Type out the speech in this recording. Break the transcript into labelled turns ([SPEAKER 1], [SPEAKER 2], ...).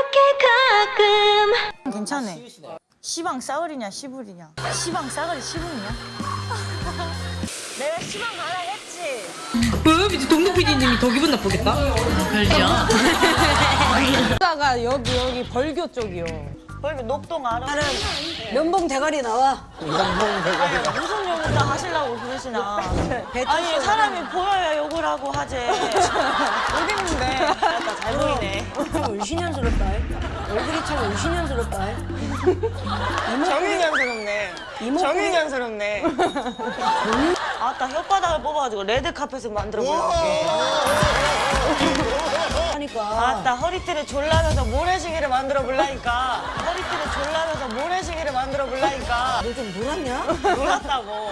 [SPEAKER 1] 이렇게 가끔. 괜찮네. 시방 싸울이냐 시불이냐? 시방 싸울이 시불이냐 내가 시방 하나 했지.
[SPEAKER 2] 뭐여비 동동 PD님이 더 기분 나쁘겠다? 그렇죠.
[SPEAKER 3] 다가 여기 여기 벌교 쪽이요.
[SPEAKER 1] 벌교 녹동 알아?
[SPEAKER 3] 면봉 대가리 나와. 면봉 대가리.
[SPEAKER 1] 아니, 무슨 욕을 다 하시려고 그러시나. 아니 사람이 보여야 욕을 하고 하지.
[SPEAKER 3] 의신연스럽다. 얼굴이 참 의신연스럽다.
[SPEAKER 1] 정윤현스럽네 정윤현스럽네 아따 혓바닥을 뽑아가지고 레드카펫을 만들어 볼게
[SPEAKER 3] 하니까.
[SPEAKER 1] 아따 허리띠를 졸라면서 모래시계를 만들어 볼라니까 허리띠를 졸라면서 모래시계를 만들어 볼라니까
[SPEAKER 3] 너 좀 놀았냐?
[SPEAKER 1] 놀랐다고